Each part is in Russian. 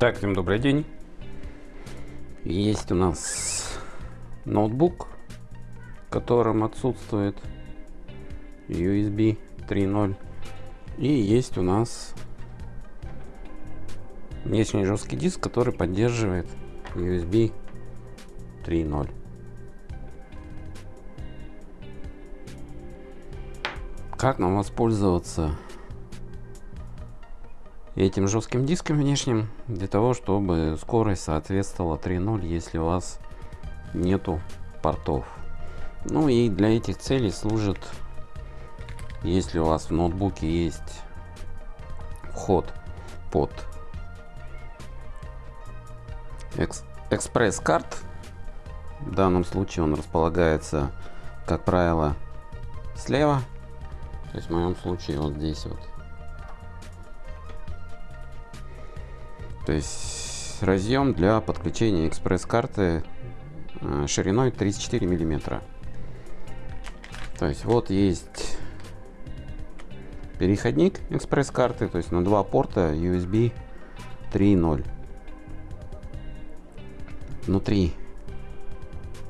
Так, всем добрый день. Есть у нас ноутбук, в котором отсутствует USB 3.0. И есть у нас внешний жесткий диск, который поддерживает USB 3.0. Как нам воспользоваться этим жестким диском внешним для того, чтобы скорость соответствовала 3.0, если у вас нету портов. Ну и для этих целей служит, если у вас в ноутбуке есть вход под экспресс-карт. В данном случае он располагается, как правило, слева. То есть в моем случае вот здесь вот То есть разъем для подключения экспресс-карты э, шириной 34 миллиметра. То есть вот есть переходник экспресс-карты, то есть на два порта USB 3.0. Внутри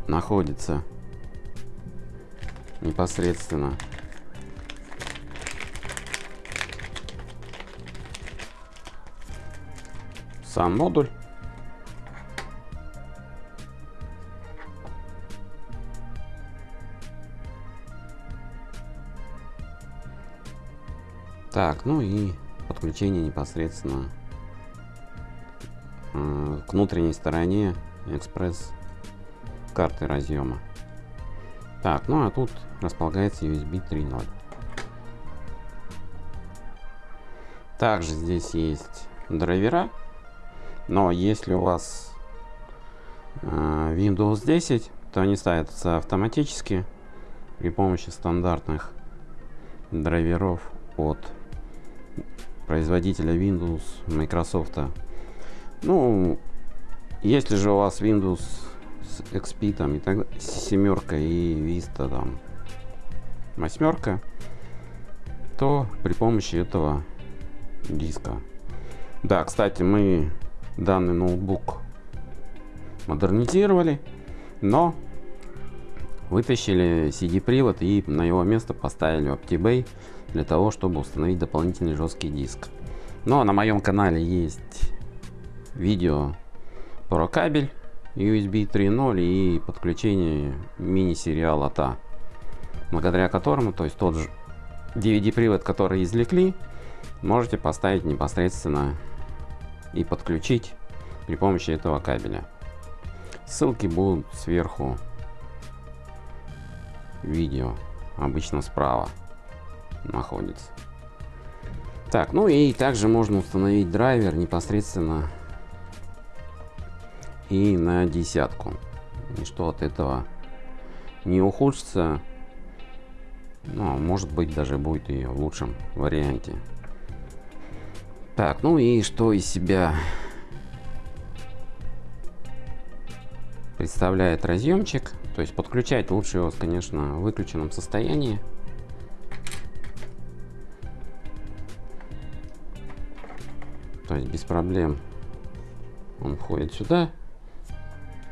находится непосредственно сам модуль. Так, ну и подключение непосредственно к внутренней стороне экспресс карты разъема. Так, ну а тут располагается USB 3.0. Также здесь есть драйвера но если у вас э, Windows 10, то они ставятся автоматически при помощи стандартных драйверов от производителя Windows, Microsoft. Ну, если же у вас Windows с XP там и так семерка и Vista там восьмерка, то при помощи этого диска. Да, кстати, мы данный ноутбук модернизировали, но вытащили CD-привод и на его место поставили OptiBay для того, чтобы установить дополнительный жесткий диск. Но на моем канале есть видео про кабель USB 3.0 и подключение мини-сериала TA, благодаря которому, то есть тот же DVD-привод, который извлекли, можете поставить непосредственно и подключить при помощи этого кабеля. Ссылки будут сверху видео, обычно справа находится. Так, ну и также можно установить драйвер непосредственно и на десятку. И что от этого не ухудшится, ну, а может быть даже будет и в лучшем варианте. Так, ну и что из себя представляет разъемчик. То есть подключать лучше его, конечно, в выключенном состоянии. То есть без проблем он входит сюда.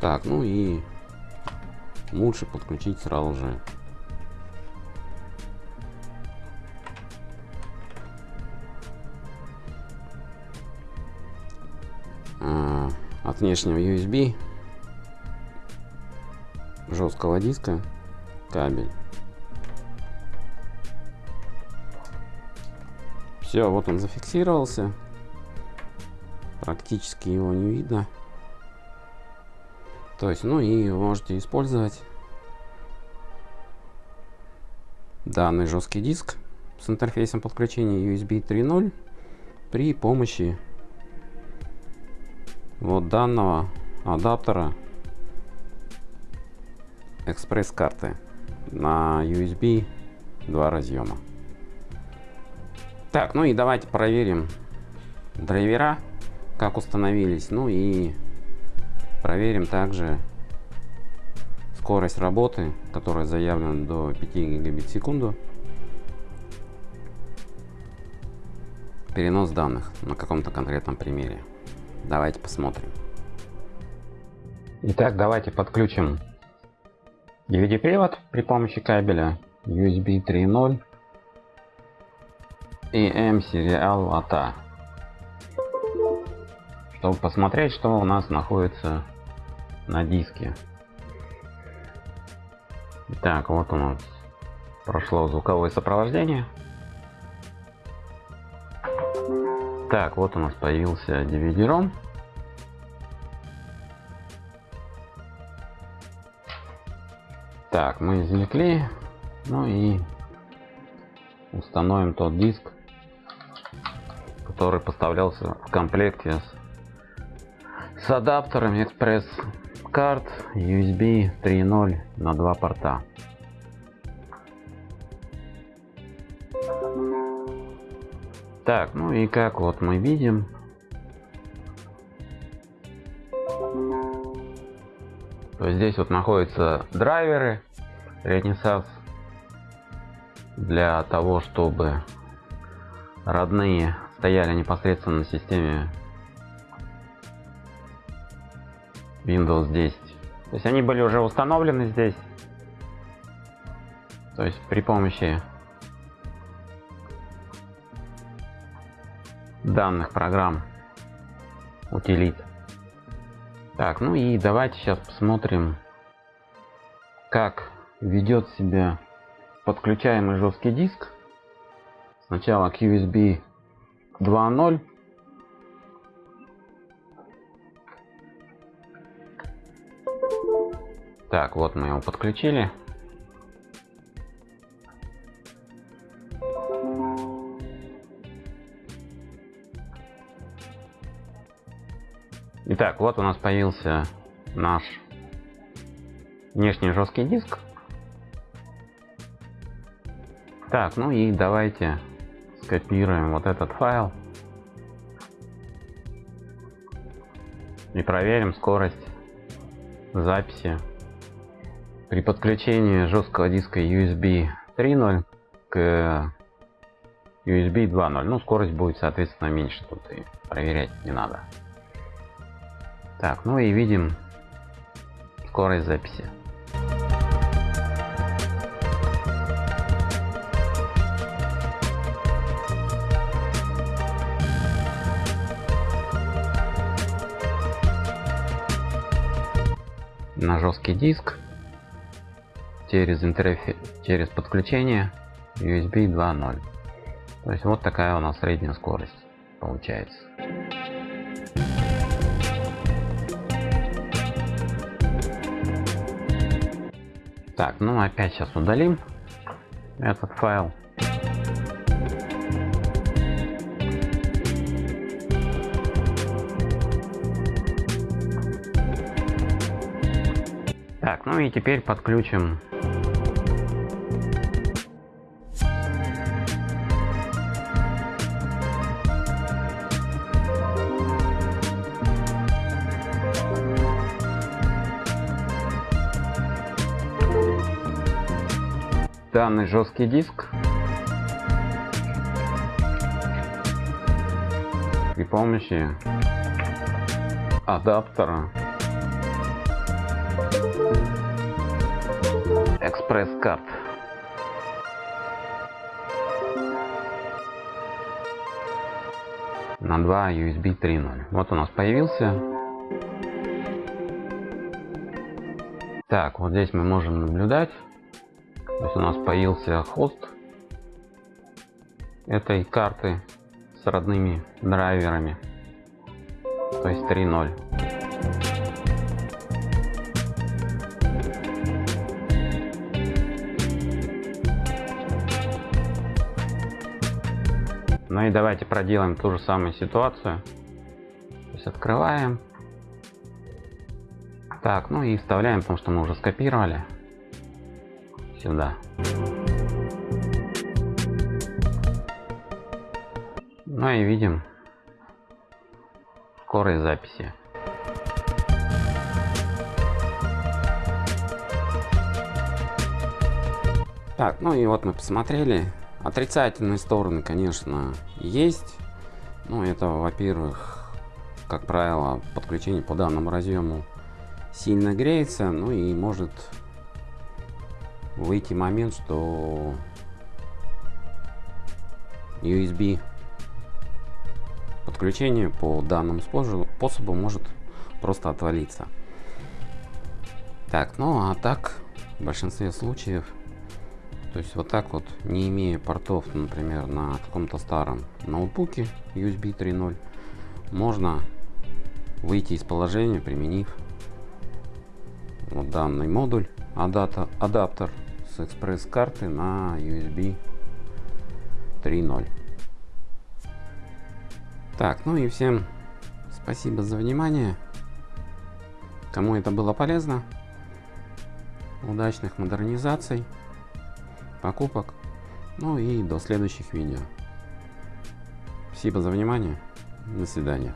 Так, ну и лучше подключить сразу же от внешнего USB жесткого диска кабель. Все, вот он зафиксировался. Практически его не видно. То есть, ну и можете использовать данный жесткий диск с интерфейсом подключения USB 3.0 при помощи вот данного адаптера экспресс-карты на USB два разъема. Так, ну и давайте проверим драйвера, как установились. Ну и проверим также скорость работы, которая заявлена до 5 гигабит в секунду. Перенос данных на каком-то конкретном примере. Давайте посмотрим. Итак, давайте подключим DVD-привод при помощи кабеля USB 3.0 и M-сериал ATA. Чтобы посмотреть, что у нас находится на диске. Так, вот у нас прошло звуковое сопровождение. Так, вот у нас появился DVD-ROM. Так, мы извлекли. Ну и установим тот диск, который поставлялся в комплекте с, с адаптером Express карт USB 3.0 на два порта. Так, ну и как вот мы видим, то здесь вот находятся драйверы Renaissance для того, чтобы родные стояли непосредственно на системе Windows 10. То есть они были уже установлены здесь. То есть при помощи данных программ утилит. Так, ну и давайте сейчас посмотрим, как ведет себя подключаемый жесткий диск. Сначала к USB 2.0. Так, вот мы его подключили. Итак, вот у нас появился наш внешний жесткий диск. Так, ну и давайте скопируем вот этот файл и проверим скорость записи при подключении жесткого диска USB 3.0 к USB 2.0. Ну, скорость будет, соответственно, меньше. Тут и проверять не надо. Так, ну и видим скорость записи. на жесткий диск через интерфейс через подключение USB 2.0 то есть вот такая у нас средняя скорость получается так ну опять сейчас удалим этот файл. Так, ну и теперь подключим данный жесткий диск при помощи адаптера экспресс-карт. На 2 USB 3.0. Вот у нас появился. Так, вот здесь мы можем наблюдать. То есть у нас появился хост этой карты с родными драйверами. То есть 3.0. Ну и давайте проделаем ту же самую ситуацию. То есть открываем. Так, ну и вставляем, потому что мы уже скопировали. Сюда. Ну и видим скорость записи. Так, ну и вот мы посмотрели Отрицательные стороны, конечно, есть. Ну, это, во-первых, как правило, подключение по данному разъему сильно греется, ну и может выйти момент, что USB подключение по данному способу может просто отвалиться. Так, ну а так, в большинстве случаев, то есть вот так вот, не имея портов, например, на каком-то старом ноутбуке USB 3.0, можно выйти из положения, применив вот данный модуль, адаптер экспресс-карты на USB 3.0. Так, ну и всем спасибо за внимание. Кому это было полезно, удачных модернизаций, покупок, ну и до следующих видео. Спасибо за внимание. До свидания.